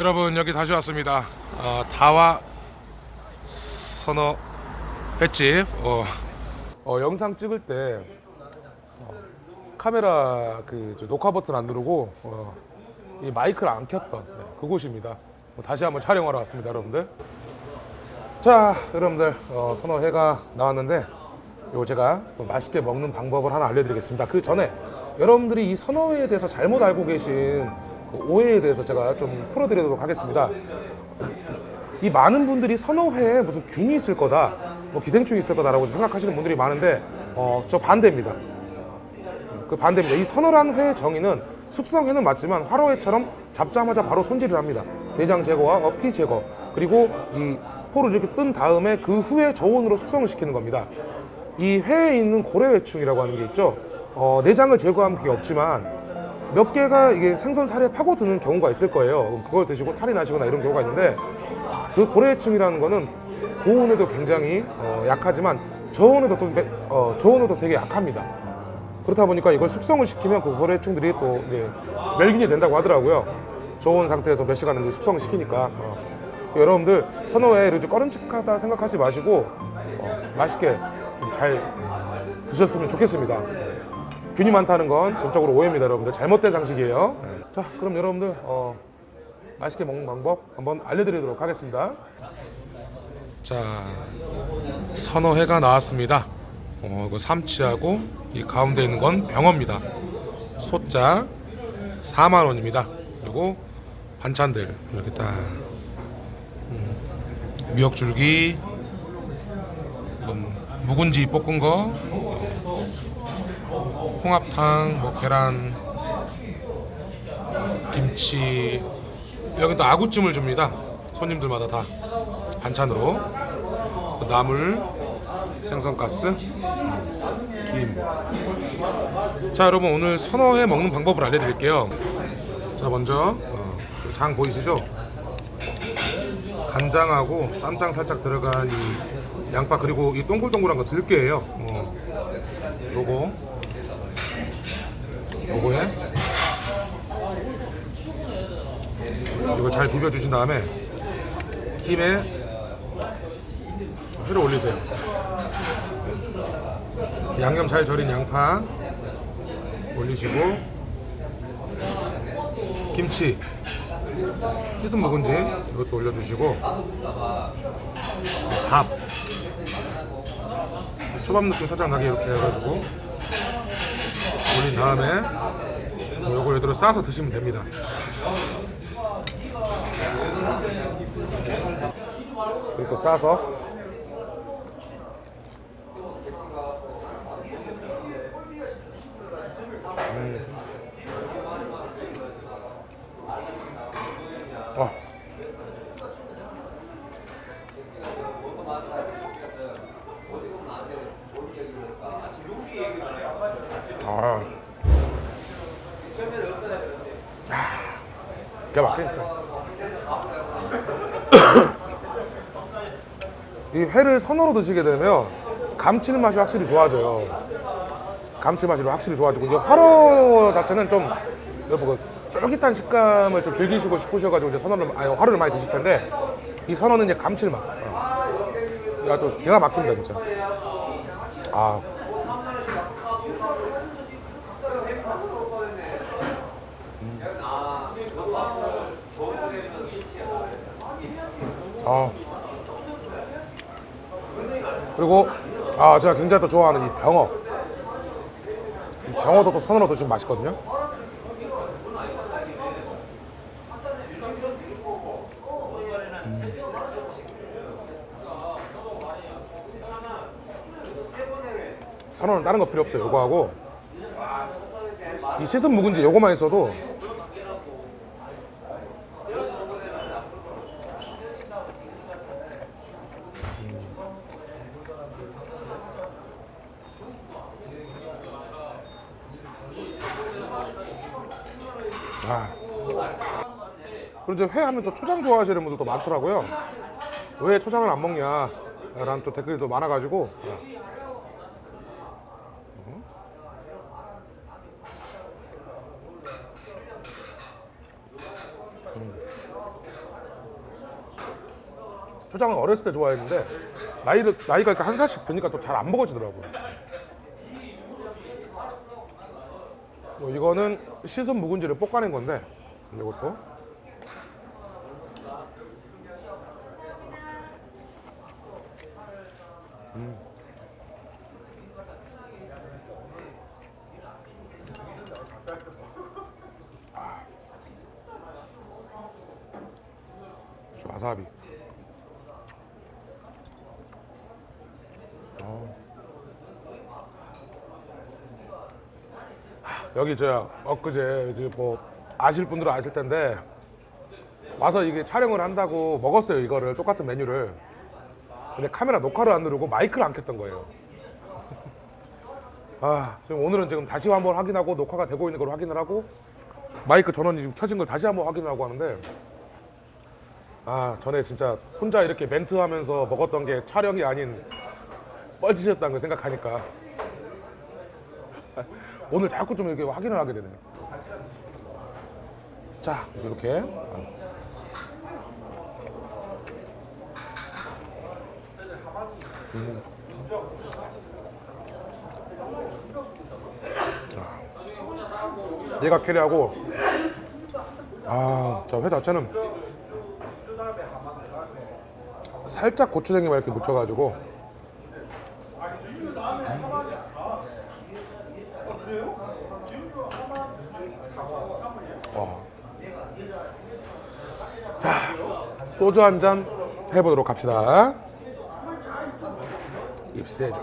여러분 여기 다시 왔습니다. 어, 다와 선어 횟집. 어, 어, 영상 찍을 때 어, 카메라 그저 녹화 버튼 안 누르고 어, 이 마이크를 안 켰던 네, 그곳입니다. 뭐 다시 한번 촬영하러 왔습니다, 여러분들. 자, 여러분들 어, 선어 회가 나왔는데 이거 제가 또 맛있게 먹는 방법을 하나 알려드리겠습니다. 그 전에 여러분들이 이 선어회에 대해서 잘못 알고 계신 그 오해에 대해서 제가 좀 풀어드리도록 하겠습니다. 이 많은 분들이 선어회에 무슨 균이 있을 거다, 뭐 기생충이 있을 거다라고 생각하시는 분들이 많은데 어, 저 반대입니다. 그 반대입니다. 이 선어란 회의 정의는 숙성회는 맞지만 화로회처럼 잡자마자 바로 손질을 합니다. 내장 제거와 어피 제거 그리고 이 포를 이렇게 뜬 다음에 그 후에 저온으로 숙성을 시키는 겁니다. 이 회에 있는 고래회충이라고 하는 게 있죠. 어, 내장을 제거하면 그게 없지만 몇 개가 이게 생선 살에 파고드는 경우가 있을 거예요. 그걸 드시고 탈이 나시거나 이런 경우가 있는데 그 고래회충이라는 거는 고온에도 굉장히 어, 약하지만 저온에도 또 매- 어, 저온에도 되게 약합니다. 그렇다 보니까 이걸 숙성을 시키면 그 고래충들이 또 이제 멸균이 된다고 하더라고요. 저온 상태에서 몇 시간을 이제 숙성을 시키니까 어. 여러분들 선어회를 좀 꺼름직하다 생각하지 마시고 어, 맛있게 좀 잘 드셨으면 좋겠습니다. 균이 많다는 건 전적으로 오해입니다, 여러분들. 잘못된 상식이에요. 자, 그럼 여러분들 어, 맛있게 먹는 방법 한번 알려드리도록 하겠습니다. 자, 선어회가 나왔습니다. 어, 이거 삼치하고 이 가운데 있는 건 병어입니다. 소자 4만 원입니다. 그리고 반찬들 이렇게 딱 음, 미역줄기, 묵은지 볶은 거, 홍합탕, 뭐 계란, 김치. 여기 또 아구찜을 줍니다. 손님들마다 다 반찬으로. 그 나물, 생선가스, 김. 자 여러분 오늘 선어회 먹는 방법을 알려드릴게요. 자 먼저 어, 장 보이시죠? 간장하고 쌈장 살짝 들어간 이 양파 그리고 이 동글동글한 거 들깨예요. 어. 요거 요거에 이거 잘 비벼 주신 다음에 김에 회를 올리세요. 양념 잘 절인 양파 올리시고 김치. 씻은 묵은지 이것도 올려주시고 밥. 초밥 느낌 살짝 나게 이렇게 해가지고 올린 다음에 요거 이대로 싸서 드시면 됩니다 이렇게 싸서 아. 아. 아. 기가 막히니까. 이 회를 선어로 드시게 되면 감칠맛이 확실히 좋아져요. 감칠맛이 확실히 좋아지고 이제 화로 자체는 좀 여러분 그 쫄깃한 식감을 좀 즐기시고 싶으셔가지고 이제 선어를 아니 화로를 많이 드실 텐데 이 선어는 이제 감칠맛. 어. 야, 또 기가 막힙니다 진짜. 아. 음. 아. 그리고 아 제가 굉장히 또 좋아하는 이 병어. 이 병어도 또 선으로 드시면 맛있거든요. 선어는 다른 거 필요 없어요. 요거 하고 이 씻은 묵은지 요거만 있어도 이제 회 하면 또 초장 좋아하시는 분들도 많더라고요. 왜 초장을 안 먹냐? 라는 또 댓글이 또 많아가지고 초장은 어렸을 때 좋아했는데 나이를 나이가 한 살씩 드니까 또 잘 안 먹어지더라고요. 어, 이거는 씻은 묵은지를 볶아낸 건데 이것도 음. 와사비. 어. 여기 저 엊그제 이제 뭐 아실 분들은 아실 텐데 와서 이게 촬영을 한다고 먹었어요 이거를 똑같은 메뉴를 근데 카메라 녹화를 안 누르고 마이크를 안 켰던 거예요 아 지금 오늘은 지금 다시 한번 확인하고 녹화가 되고 있는 걸 확인을 하고 마이크 전원이 지금 켜진 걸 다시 한번 확인하고 하는데 아 전에 진짜 혼자 이렇게 멘트하면서 먹었던 게 촬영이 아닌 뻘짓이었다는 걸 생각하니까 오늘 자꾸 좀 이렇게 확인을 하게 되네. 자 이렇게 음. 아. 얘가 캐리하고 아자 회 자체는 살짝 고추냉이만 이렇게 묻혀가지고. 와. 자 소주 한 잔 해보도록 합시다. 입세죠.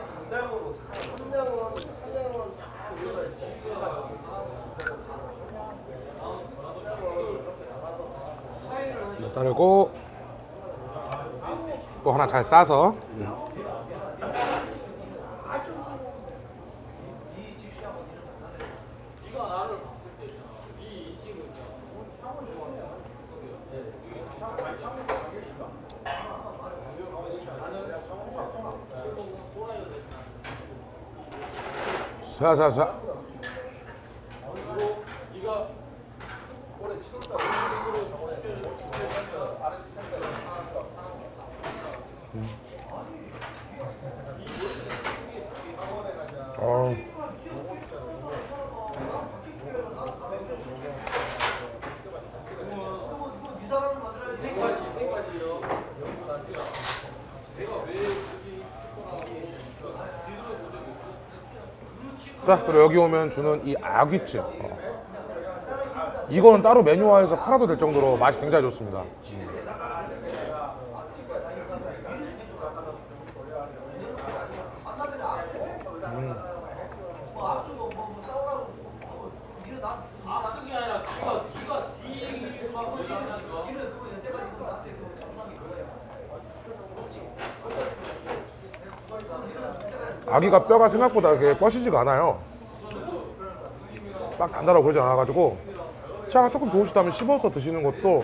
따르고 또 하나 잘 싸서. 쏴쏴쏴 어. 자 그리고 여기 오면 주는 이 아귀찜 어. 이거는 따로 메뉴화해서 팔아도 될 정도로 맛이 굉장히 좋습니다 아기가 뼈가 생각보다 이렇게 뻗시지가 않아요. 딱 단단하고 그러지 않아가지고 치아가 조금 좋으시다면 씹어서 드시는 것도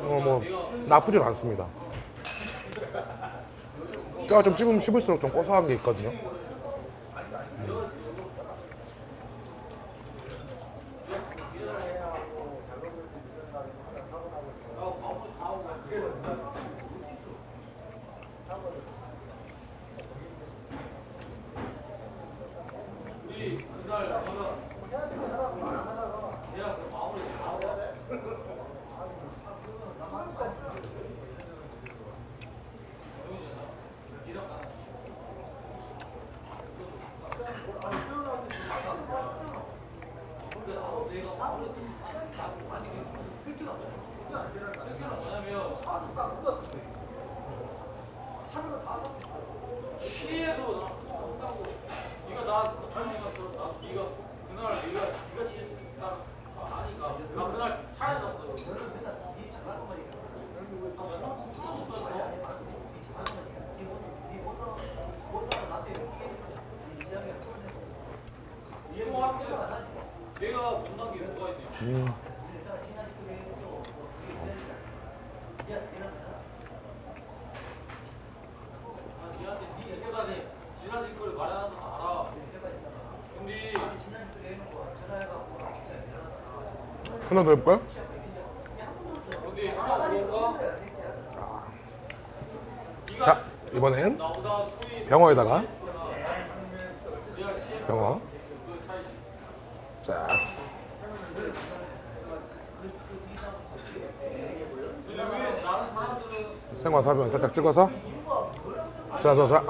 어, 뭐 나쁘진 않습니다. 뼈가 좀 씹으면 씹을수록 좀 고소한 게 있거든요. 하나 더 해볼까요? 이번엔 병어에다가 병어 자 생와사비만 살짝 찍어서 자자자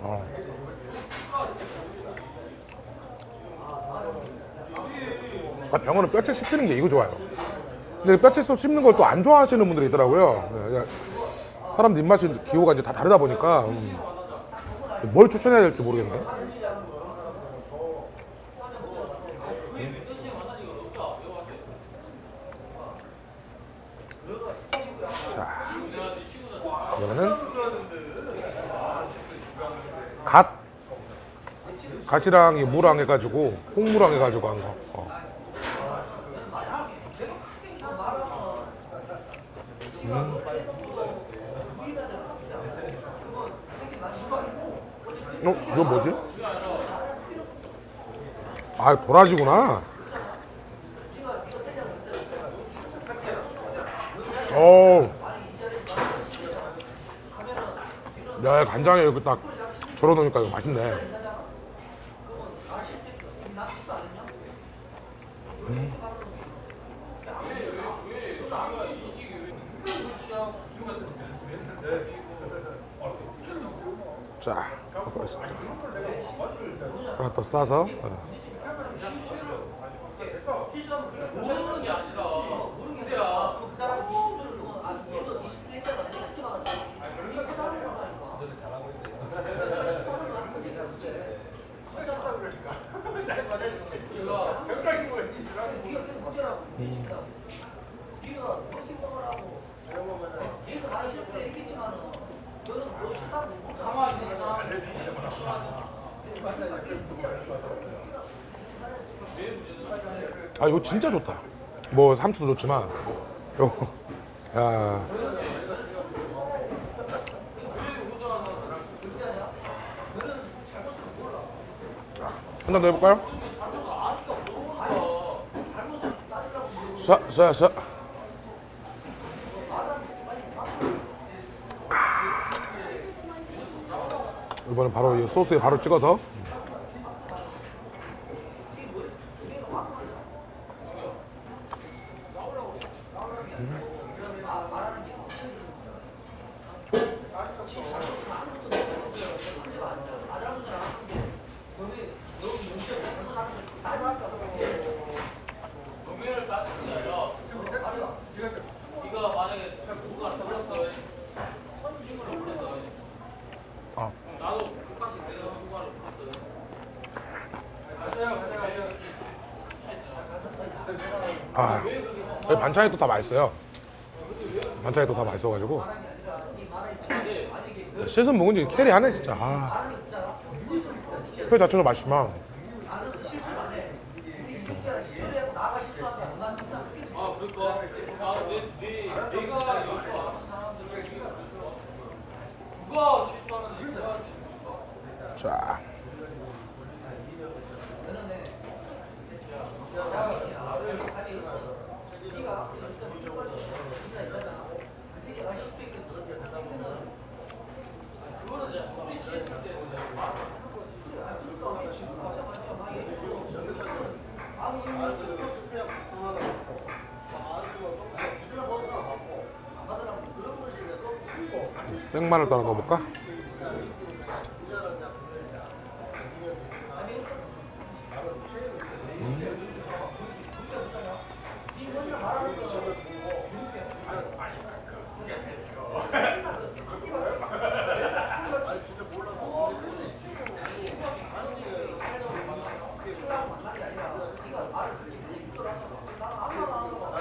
어. 아, 병어는 뼈채 씹히는 게 이거 좋아요. 근데 뼈채 씹는 걸 또 안 좋아하시는 분들이 있더라고요. 네, 그냥 사람들 입맛이 기호가 이제 다 다르다 보니까 음. 뭘 추천해야 될지 모르겠네. 자, 이거는 갓 갓이랑 이 무랑 해가지고 홍무랑 해가지고 한 거. 어. 음. 어, 이거 뭐지? 아, 도라지구나. 어. 야, 간장에 이렇게 딱 절어 놓으니까 이거 맛있네. 자, 있습니다. 하나 더 싸서. 어. 아, 이거 진짜 좋다. 뭐 삼초도 좋지만, 요거, 야, 한잔 더 해볼까요? 쏴, 쏴, 쏴. 이번엔 바로 이 소스에 바로 찍어서 아, 반찬이 또 다 맛있어요. 반찬이 또 다 맛있어가지고 씻은 묵은지 carry 하네 진짜. 아, 회 자체도 맛있지만 자. 생마늘 따라 넣어볼까?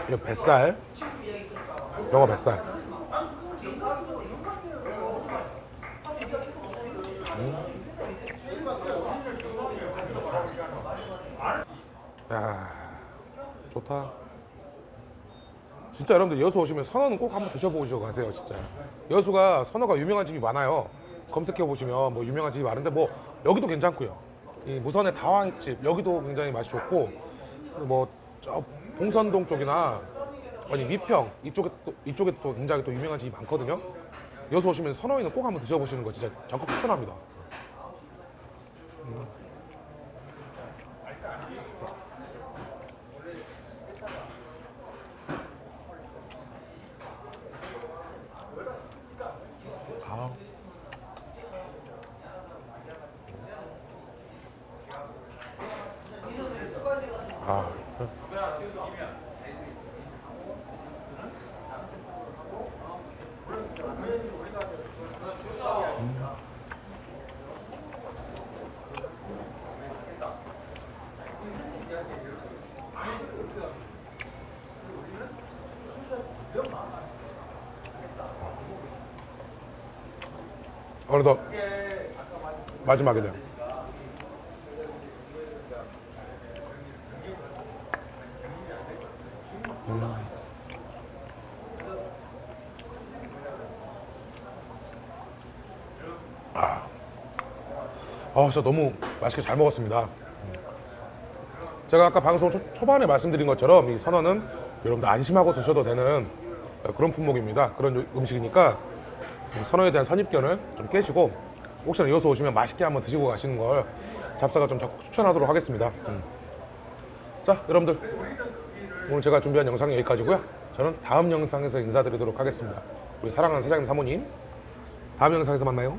이거 뱃살? 영어 뱃살. 야 좋다. 진짜 여러분들 여수 오시면 선어는 꼭 한번 드셔보시고 가세요 진짜. 여수가 선어가 유명한 집이 많아요. 검색해 보시면 뭐 유명한 집이 많은데 뭐 여기도 괜찮고요. 이 무선의 다화 횟집 여기도 굉장히 맛이 좋고 뭐 저 봉선동 쪽이나 아니 미평 이쪽에 또 이쪽에 또 굉장히 또 유명한 집이 많거든요. 여기서 오시면 선호이는 꼭 한번 드셔보시는 거 진짜 적극 추천합니다. 어느덧 마지막이네요. 아, 진짜 너무 맛있게 잘 먹었습니다. 제가 아까 방송 초, 초반에 말씀드린 것처럼 이 선어는 여러분들 안심하고 드셔도 되는 그런 품목입니다. 그런 요- 음식이니까 선어에 대한 선입견을 좀 깨시고 혹시나 이어서 오시면 맛있게 한번 드시고 가시는 걸 잡사가 좀 적극 추천하도록 하겠습니다. 음. 자, 여러분들 오늘 제가 준비한 영상은 여기까지고요. 저는 다음 영상에서 인사드리도록 하겠습니다. 우리 사랑하는 사장님 사모님 다음 영상에서 만나요.